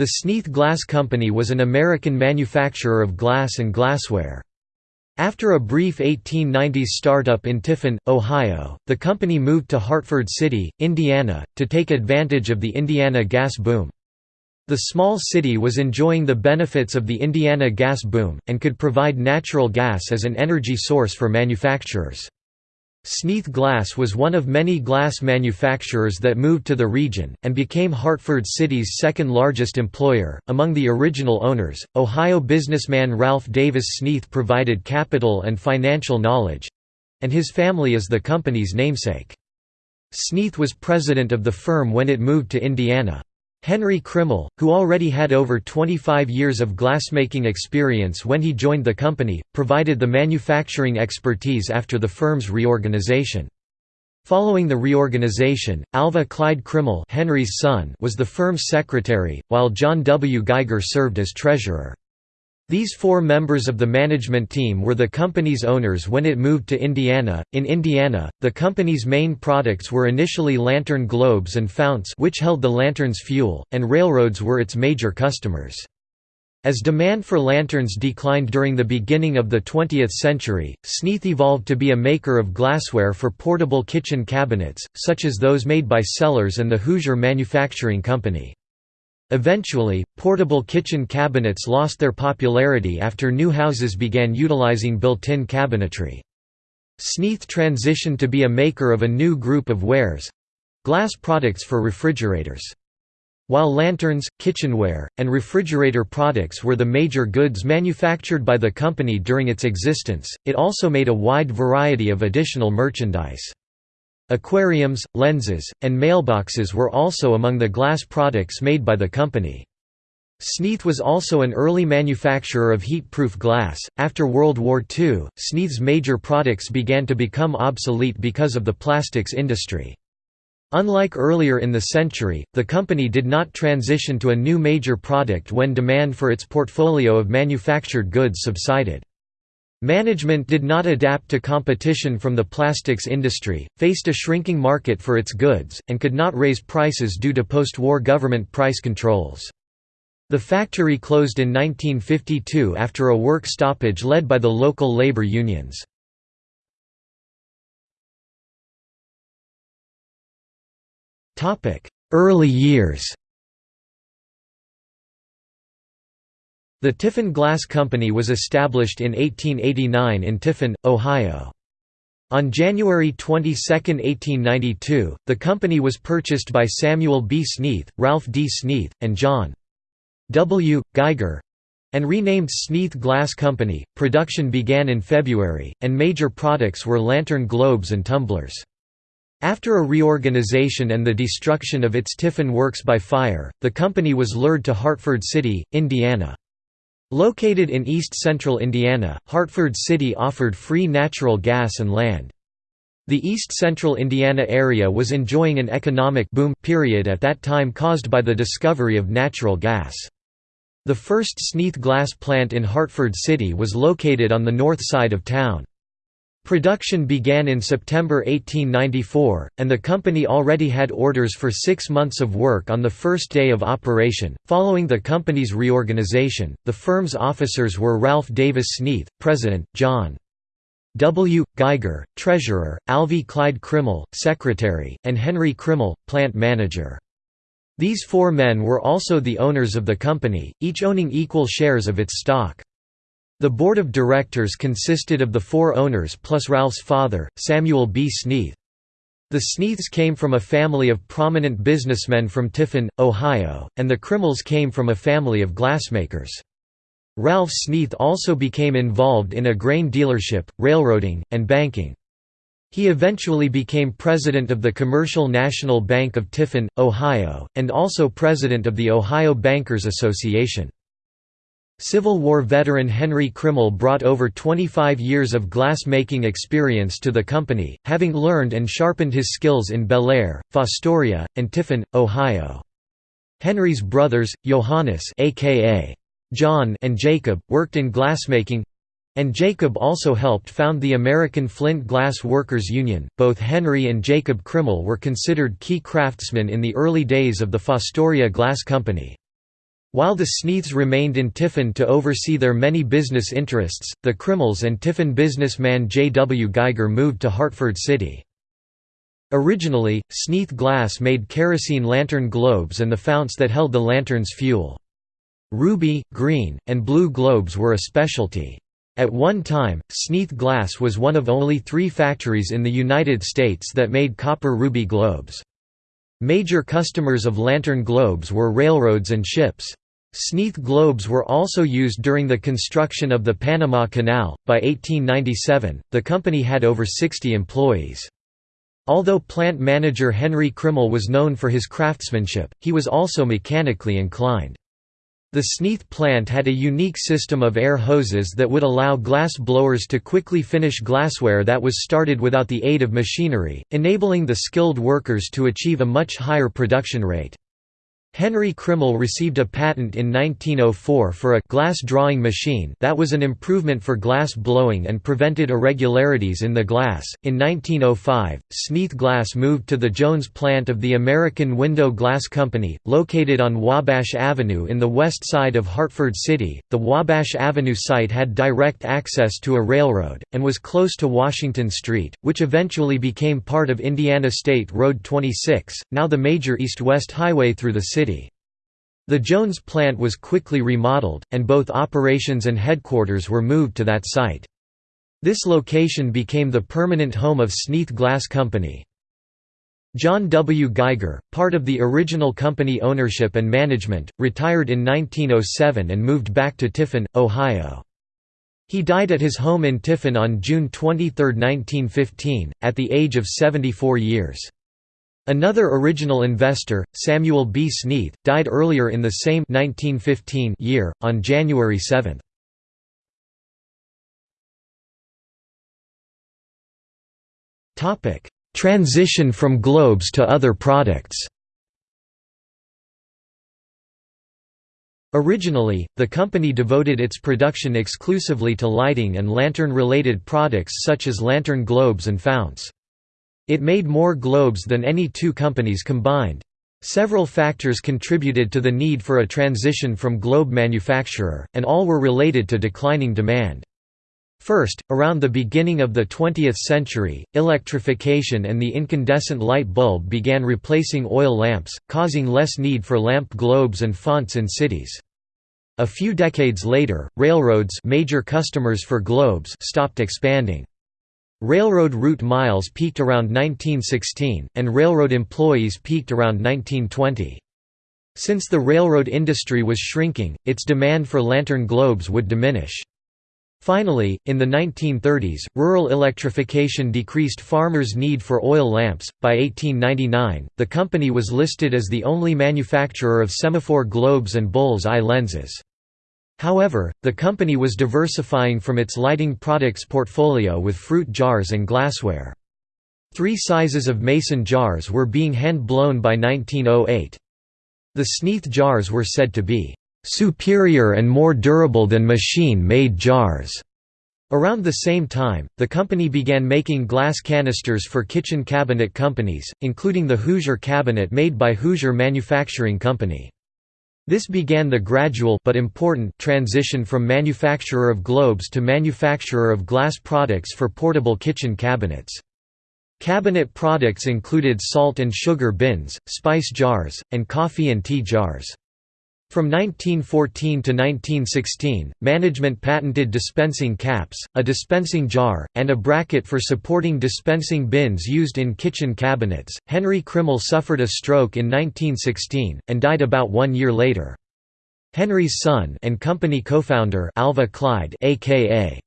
The Sneath Glass Company was an American manufacturer of glass and glassware. After a brief 1890s startup in Tiffin, Ohio, the company moved to Hartford City, Indiana, to take advantage of the Indiana gas boom. The small city was enjoying the benefits of the Indiana gas boom, and could provide natural gas as an energy source for manufacturers. Sneath Glass was one of many glass manufacturers that moved to the region, and became Hartford City's second largest employer. Among the original owners, Ohio businessman Ralph Davis Sneath provided capital and financial knowledge and his family is the company's namesake. Sneath was president of the firm when it moved to Indiana. Henry Krimmel, who already had over 25 years of glassmaking experience when he joined the company, provided the manufacturing expertise after the firm's reorganization. Following the reorganization, Alva Clyde Krimmel Henry's son was the firm's secretary, while John W. Geiger served as treasurer. These four members of the management team were the company's owners when it moved to Indiana. In Indiana, the company's main products were initially lantern globes and founts which held the lantern's fuel, and railroads were its major customers. As demand for lanterns declined during the beginning of the 20th century, Sneath evolved to be a maker of glassware for portable kitchen cabinets, such as those made by Sellers and the Hoosier Manufacturing Company. Eventually, portable kitchen cabinets lost their popularity after new houses began utilizing built-in cabinetry. Sneath transitioned to be a maker of a new group of wares—glass products for refrigerators. While lanterns, kitchenware, and refrigerator products were the major goods manufactured by the company during its existence, it also made a wide variety of additional merchandise. Aquariums, lenses, and mailboxes were also among the glass products made by the company. Sneath was also an early manufacturer of heat-proof glass. After World War II, Sneath's major products began to become obsolete because of the plastics industry. Unlike earlier in the century, the company did not transition to a new major product when demand for its portfolio of manufactured goods subsided. Management did not adapt to competition from the plastics industry, faced a shrinking market for its goods, and could not raise prices due to post-war government price controls. The factory closed in 1952 after a work stoppage led by the local labor unions. Early years The Tiffin Glass Company was established in 1889 in Tiffin, Ohio. On January 22, 1892, the company was purchased by Samuel B. Sneath, Ralph D. Sneath, and John W. Geiger and renamed Sneath Glass Company. Production began in February, and major products were lantern globes and tumblers. After a reorganization and the destruction of its Tiffin works by fire, the company was lured to Hartford City, Indiana. Located in east-central Indiana, Hartford City offered free natural gas and land. The east-central Indiana area was enjoying an economic boom period at that time caused by the discovery of natural gas. The first Sneath glass plant in Hartford City was located on the north side of town. Production began in September 1894, and the company already had orders for six months of work on the first day of operation. Following the company's reorganization, the firm's officers were Ralph Davis Sneath, President, John W. Geiger, Treasurer, Alvy Clyde Krimmel, Secretary, and Henry Krimmel, Plant Manager. These four men were also the owners of the company, each owning equal shares of its stock. The board of directors consisted of the four owners plus Ralph's father, Samuel B. Sneath. The Sneaths came from a family of prominent businessmen from Tiffin, Ohio, and the Krimmels came from a family of glassmakers. Ralph Sneath also became involved in a grain dealership, railroading, and banking. He eventually became president of the Commercial National Bank of Tiffin, Ohio, and also president of the Ohio Bankers Association. Civil War veteran Henry Krimmel brought over 25 years of glass-making experience to the company, having learned and sharpened his skills in Bellaire, Fostoria, and Tiffin, Ohio. Henry's brothers, Johannes aka John and Jacob, worked in glassmaking, and Jacob also helped found the American Flint Glass Workers Union. Both Henry and Jacob Krimmel were considered key craftsmen in the early days of the Fostoria Glass Company. While the Sneaths remained in Tiffin to oversee their many business interests, the Krimmels and Tiffin businessman J. W. Geiger moved to Hartford City. Originally, Sneath Glass made kerosene lantern globes and the founts that held the lantern's fuel. Ruby, green, and blue globes were a specialty. At one time, Sneath Glass was one of only three factories in the United States that made copper ruby globes. Major customers of lantern globes were railroads and ships. Sneath globes were also used during the construction of the Panama Canal. By 1897, the company had over 60 employees. Although plant manager Henry Krimmel was known for his craftsmanship, he was also mechanically inclined. The Sneath plant had a unique system of air hoses that would allow glass blowers to quickly finish glassware that was started without the aid of machinery, enabling the skilled workers to achieve a much higher production rate. Henry Krimmel received a patent in 1904 for a glass drawing machine that was an improvement for glass blowing and prevented irregularities in the glass. In 1905, Sneath Glass moved to the Jones plant of the American Window Glass Company, located on Wabash Avenue in the west side of Hartford City. The Wabash Avenue site had direct access to a railroad, and was close to Washington Street, which eventually became part of Indiana State Road 26, now the major east-west highway through the city city. The Jones plant was quickly remodeled, and both operations and headquarters were moved to that site. This location became the permanent home of Sneath Glass Company. John W. Geiger, part of the original company ownership and management, retired in 1907 and moved back to Tiffin, Ohio. He died at his home in Tiffin on June 23, 1915, at the age of 74 years. Another original investor, Samuel B. Sneath, died earlier in the same 1915 year, on January 7. Transition from globes to other products Originally, the company devoted its production exclusively to lighting and lantern-related products such as lantern globes and founts. It made more globes than any two companies combined. Several factors contributed to the need for a transition from globe manufacturer, and all were related to declining demand. First, around the beginning of the 20th century, electrification and the incandescent light bulb began replacing oil lamps, causing less need for lamp globes and fonts in cities. A few decades later, railroads major customers for globes stopped expanding. Railroad route miles peaked around 1916, and railroad employees peaked around 1920. Since the railroad industry was shrinking, its demand for lantern globes would diminish. Finally, in the 1930s, rural electrification decreased farmers' need for oil lamps. By 1899, the company was listed as the only manufacturer of semaphore globes and bull's eye lenses. However, the company was diversifying from its lighting products portfolio with fruit jars and glassware. Three sizes of mason jars were being hand-blown by 1908. The Sneath jars were said to be "...superior and more durable than machine-made jars." Around the same time, the company began making glass canisters for kitchen cabinet companies, including the Hoosier cabinet made by Hoosier Manufacturing Company. This began the gradual but important transition from manufacturer of globes to manufacturer of glass products for portable kitchen cabinets. Cabinet products included salt and sugar bins, spice jars, and coffee and tea jars. From 1914 to 1916, management patented dispensing caps, a dispensing jar, and a bracket for supporting dispensing bins used in kitchen cabinets. Henry Krimmel suffered a stroke in 1916 and died about 1 year later. Henry's son and company co-founder Alva Clyde aka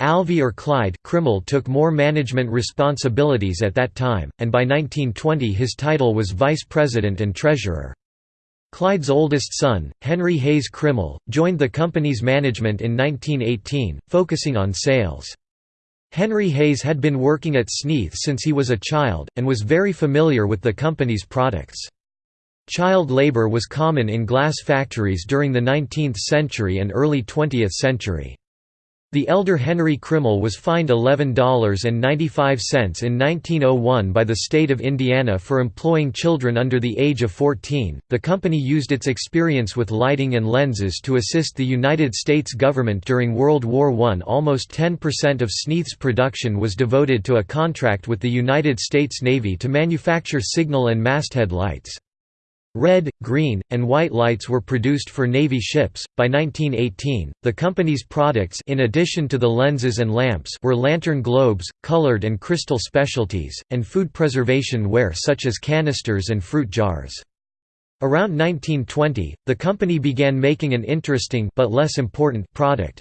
Alvy or Clyde Krimmel took more management responsibilities at that time, and by 1920 his title was vice president and treasurer. Clyde's oldest son, Henry Hayes Krimmel, joined the company's management in 1918, focusing on sales. Henry Hayes had been working at Sneath since he was a child, and was very familiar with the company's products. Child labor was common in glass factories during the 19th century and early 20th century. The elder Henry Krimmel was fined $11.95 in 1901 by the state of Indiana for employing children under the age of 14. The company used its experience with lighting and lenses to assist the United States government during World War I. Almost 10% of Sneath's production was devoted to a contract with the United States Navy to manufacture signal and masthead lights. Red, green, and white lights were produced for Navy ships. By 1918, the company's products in addition to the lenses and lamps were lantern globes, colored and crystal specialties, and food preservation ware such as canisters and fruit jars. Around 1920, the company began making an interesting but less important product,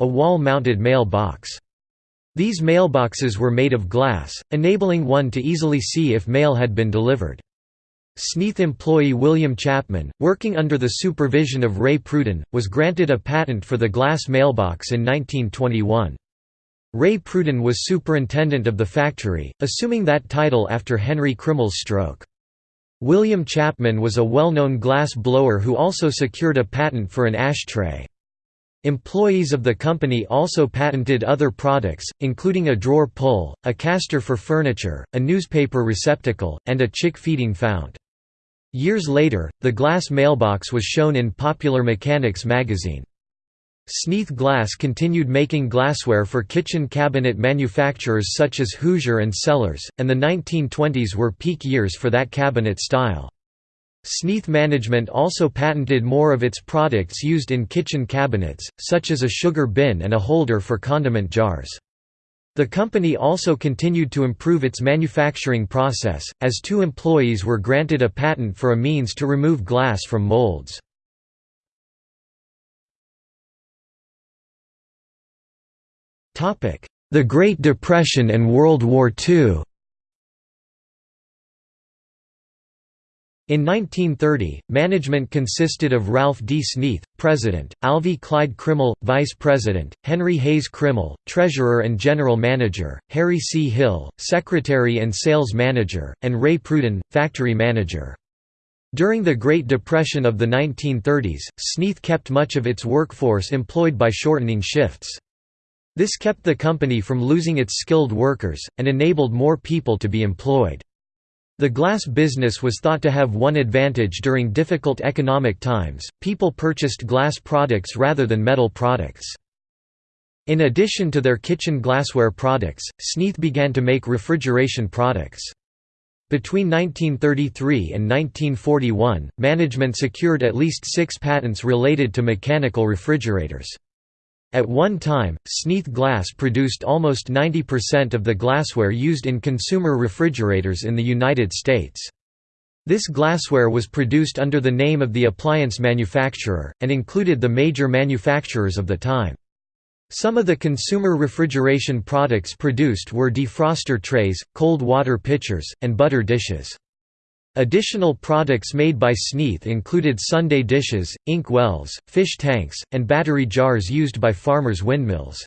a wall-mounted mailbox. These mailboxes were made of glass, enabling one to easily see if mail had been delivered. Sneath employee William Chapman, working under the supervision of Ray Pruden, was granted a patent for the glass mailbox in 1921. Ray Pruden was superintendent of the factory, assuming that title after Henry Krimmel's stroke. William Chapman was a well-known glass blower who also secured a patent for an ashtray. Employees of the company also patented other products, including a drawer pull, a caster for furniture, a newspaper receptacle, and a chick feeding fount. Years later, the glass mailbox was shown in Popular Mechanics magazine. Sneath Glass continued making glassware for kitchen cabinet manufacturers such as Hoosier and Sellers, and the 1920s were peak years for that cabinet style. Sneath management also patented more of its products used in kitchen cabinets, such as a sugar bin and a holder for condiment jars. The company also continued to improve its manufacturing process, as two employees were granted a patent for a means to remove glass from molds. The Great Depression and World War II In 1930, management consisted of Ralph D. Sneath, President, Alvy Clyde Krimmel, Vice President, Henry Hayes Krimmel, Treasurer and General Manager, Harry C. Hill, Secretary and Sales Manager, and Ray Pruden, Factory Manager. During the Great Depression of the 1930s, Sneath kept much of its workforce employed by shortening shifts. This kept the company from losing its skilled workers, and enabled more people to be employed. The glass business was thought to have one advantage during difficult economic times, people purchased glass products rather than metal products. In addition to their kitchen glassware products, Sneath began to make refrigeration products. Between 1933 and 1941, management secured at least six patents related to mechanical refrigerators. At one time, Sneath Glass produced almost 90% of the glassware used in consumer refrigerators in the United States. This glassware was produced under the name of the appliance manufacturer, and included the major manufacturers of the time. Some of the consumer refrigeration products produced were defroster trays, cold water pitchers, and butter dishes. Additional products made by Sneath included sundae dishes, ink wells, fish tanks, and battery jars used by farmers' windmills.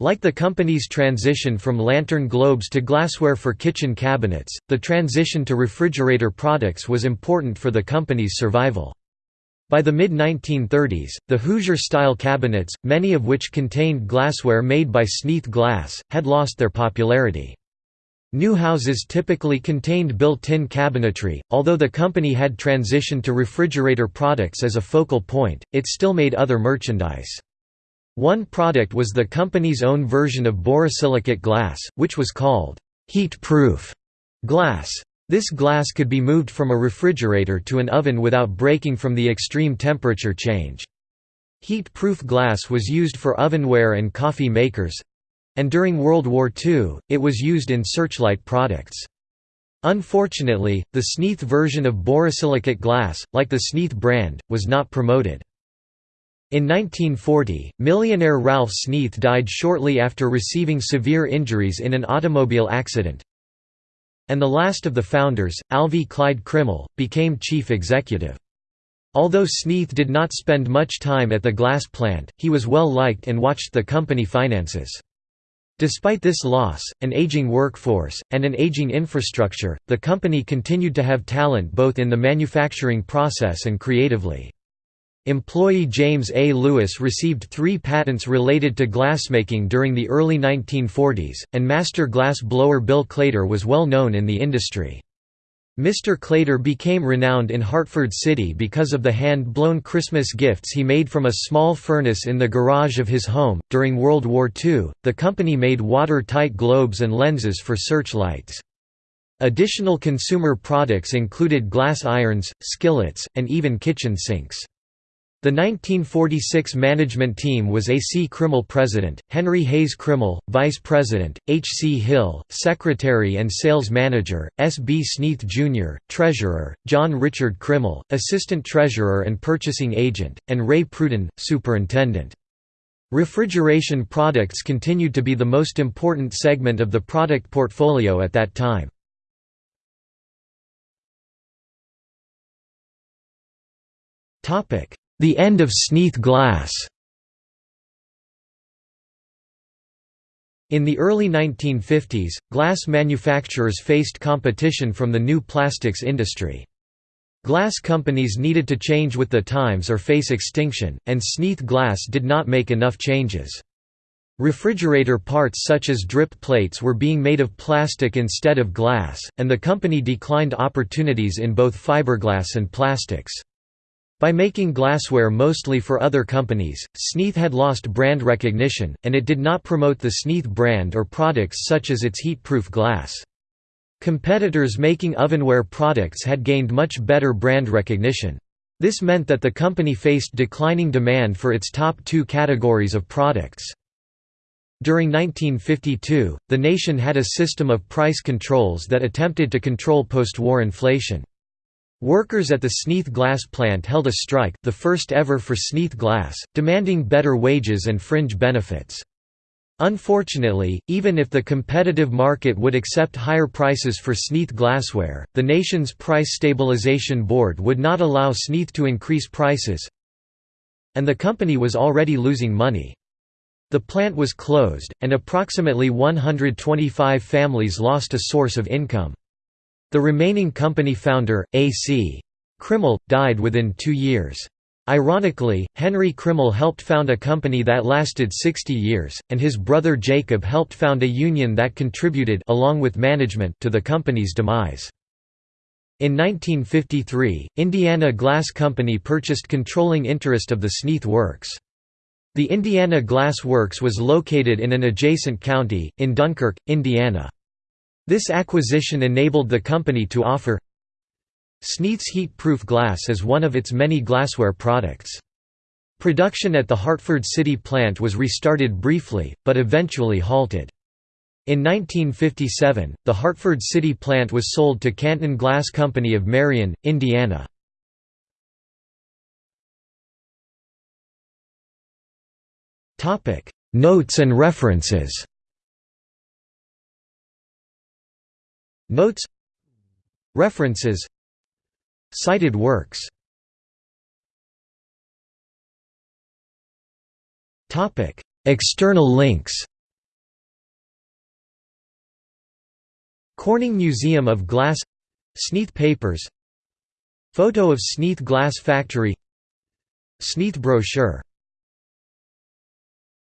Like the company's transition from lantern globes to glassware for kitchen cabinets, the transition to refrigerator products was important for the company's survival. By the mid-1930s, the Hoosier-style cabinets, many of which contained glassware made by Sneath Glass, had lost their popularity. New houses typically contained built-in cabinetry, although the company had transitioned to refrigerator products as a focal point, it still made other merchandise. One product was the company's own version of borosilicate glass, which was called heat-proof glass. This glass could be moved from a refrigerator to an oven without breaking from the extreme temperature change. Heat-proof glass was used for ovenware and coffee makers, and during World War II, it was used in searchlight products. Unfortunately, the Sneath version of borosilicate glass, like the Sneath brand, was not promoted. In 1940, millionaire Ralph Sneath died shortly after receiving severe injuries in an automobile accident. And the last of the founders, Alvy Clyde Krimmel, became chief executive. Although Sneath did not spend much time at the glass plant, he was well liked and watched the company finances. Despite this loss, an aging workforce, and an aging infrastructure, the company continued to have talent both in the manufacturing process and creatively. Employee James A. Lewis received three patents related to glassmaking during the early 1940s, and master glass blower Bill Claytor was well known in the industry. Mr. Claytor became renowned in Hartford City because of the hand-blown Christmas gifts he made from a small furnace in the garage of his home. During World War II, the company made watertight globes and lenses for searchlights. Additional consumer products included glass irons, skillets, and even kitchen sinks. The 1946 management team was A. C. Krimmel president, Henry Hayes Krimmel, vice president, H. C. Hill, secretary and sales manager, S. B. Sneath Jr., treasurer, John Richard Krimmel, assistant treasurer and purchasing agent, and Ray Pruden, superintendent. Refrigeration products continued to be the most important segment of the product portfolio at that time. The end of Sneath glass In the early 1950s, glass manufacturers faced competition from the new plastics industry. Glass companies needed to change with the times or face extinction, and Sneath Glass did not make enough changes. Refrigerator parts such as drip plates were being made of plastic instead of glass, and the company declined opportunities in both fiberglass and plastics. By making glassware mostly for other companies, Sneath had lost brand recognition, and it did not promote the Sneath brand or products such as its heat-proof glass. Competitors making ovenware products had gained much better brand recognition. This meant that the company faced declining demand for its top two categories of products. During 1952, the nation had a system of price controls that attempted to control post-war inflation. Workers at the Sneath Glass plant held a strike the first ever for Sneath Glass, demanding better wages and fringe benefits. Unfortunately, even if the competitive market would accept higher prices for Sneath glassware, the nation's Price Stabilization Board would not allow Sneath to increase prices, and the company was already losing money. The plant was closed, and approximately 125 families lost a source of income. The remaining company founder, A.C. Krimmel, died within two years. Ironically, Henry Krimmel helped found a company that lasted 60 years, and his brother Jacob helped found a union that contributed along with management to the company's demise. In 1953, Indiana Glass Company purchased controlling interest of the Sneath Works. The Indiana Glass Works was located in an adjacent county, in Dunkirk, Indiana. This acquisition enabled the company to offer Sneath's heat-proof glass as one of its many glassware products. Production at the Hartford City plant was restarted briefly, but eventually halted. In 1957, the Hartford City plant was sold to Canton Glass Company of Marion, Indiana. Notes and references Notes References. Cited works. External links. Corning Museum of Glass. Sneath Papers. Photo of Sneath Glass Factory. Sneath brochure